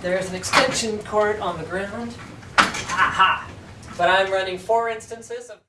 There's an extension cord on the ground. Aha! But I'm running four instances of